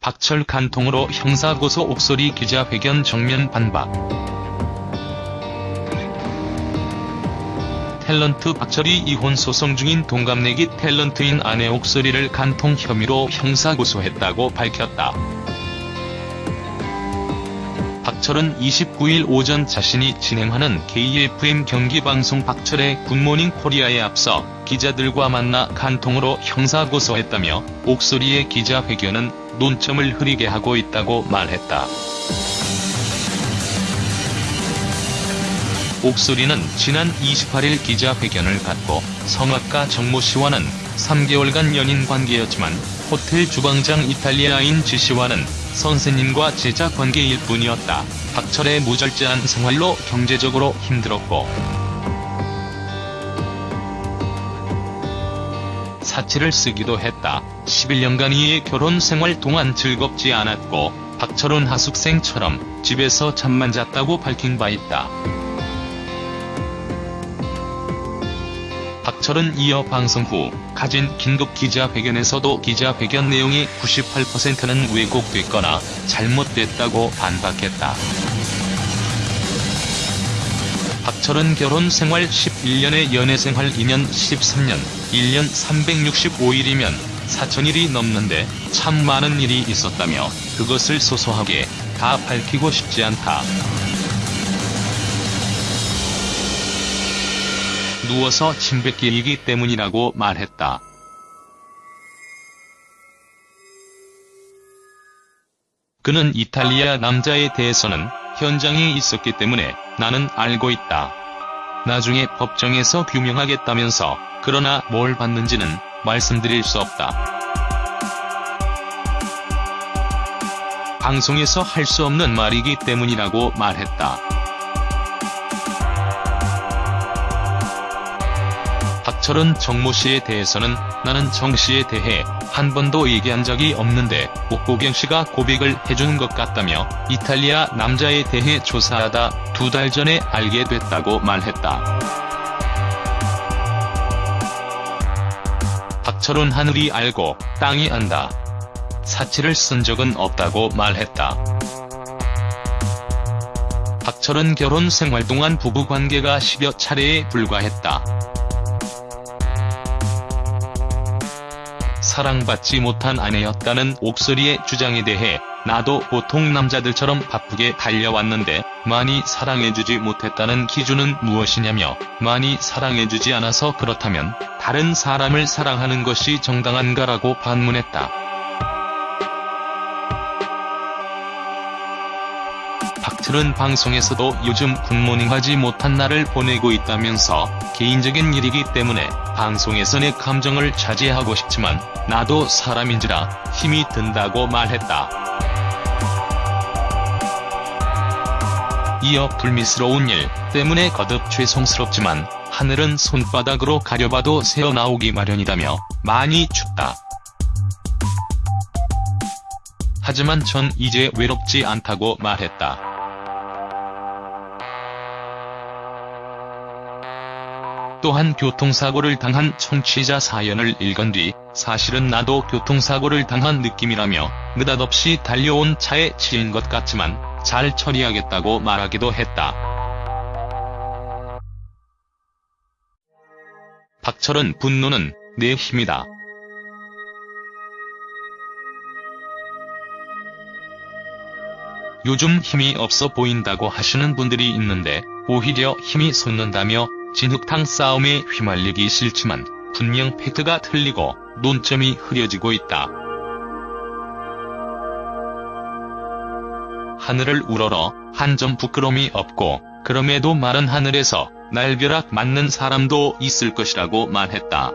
박철 간통으로 형사고소 옥소리 기자회견 정면 반박. 탤런트 박철이 이혼 소송 중인 동갑내기 탤런트인 아내 옥소리를 간통 혐의로 형사고소했다고 밝혔다. 박철은 29일 오전 자신이 진행하는 KFM 경기방송 박철의 굿모닝 코리아에 앞서 기자들과 만나 간통으로 형사고소했다며 옥소리의 기자회견은 논점을 흐리게 하고 있다고 말했다. 옥소리는 지난 28일 기자회견을 갖고 성악가 정모 씨와는 3개월간 연인 관계였지만 호텔 주방장 이탈리아인 지 씨와는 선생님과 제자 관계일 뿐이었다. 박철의 무절제한 생활로 경제적으로 힘들었고 사치를 쓰기도 했다. 11년간 이의 결혼 생활 동안 즐겁지 않았고 박철은 하숙생처럼 집에서 잠만 잤다고 밝힌 바 있다. 박철은 이어 방송 후 가진 긴급 기자회견에서도 기자회견 내용이 98%는 왜곡됐거나 잘못됐다고 반박했다. 박철은 결혼 생활 11년에 연애 생활 2년 13년, 1년 365일이면 4천일이 넘는데 참 많은 일이 있었다며 그것을 소소하게 다 밝히고 싶지 않다. 누워서 침뱉기이기 때문이라고 말했다. 그는 이탈리아 남자에 대해서는 현장에 있었기 때문에 나는 알고 있다. 나중에 법정에서 규명하겠다면서 그러나 뭘 받는지는 말씀드릴 수 없다. 방송에서 할 수 없는 말이기 때문이라고 말했다. 박철은 정모 씨에 대해서는 나는 정 씨에 대해 한 번도 얘기한 적이 없는데 옥보경 씨가 고백을 해주는 것 같다며 이탈리아 남자에 대해 조사하다 두 달 전에 알게 됐다고 말했다. 박철은 하늘이 알고 땅이 안다. 사치를 쓴 적은 없다고 말했다. 박철은 결혼 생활 동안 부부관계가 10여 차례에 불과했다. 사랑받지 못한 아내였다는 옥소리의 주장에 대해 나도 보통 남자들처럼 바쁘게 달려왔는데 많이 사랑해주지 못했다는 기준은 무엇이냐며 많이 사랑해주지 않아서 그렇다면 다른 사람을 사랑하는 것이 정당한가라고 반문했다. 박틀은 방송에서도 요즘 굿모닝 하지 못한 날을 보내고 있다면서 개인적인 일이기 때문에 방송에서 내 감정을 자제하고 싶지만 나도 사람인지라 힘이 든다고 말했다. 이어 불미스러운 일 때문에 거듭 죄송스럽지만 하늘은 손바닥으로 가려봐도 새어나오기 마련이다며 많이 춥다. 하지만 전 이제 외롭지 않다고 말했다. 또한 교통사고를 당한 청취자 사연을 읽은 뒤 사실은 나도 교통사고를 당한 느낌이라며 느닷없이 달려온 차에 치인 것 같지만 잘 처리하겠다고 말하기도 했다. 박철은 분노는 내 힘이다. 요즘 힘이 없어 보인다고 하시는 분들이 있는데 오히려 힘이 솟는다며 진흙탕 싸움에 휘말리기 싫지만 분명 팩트가 틀리고 논점이 흐려지고 있다. 하늘을 우러러 한 점 부끄러움이 없고 그럼에도 마른 하늘에서 날벼락 맞는 사람도 있을 것이라고 말했다.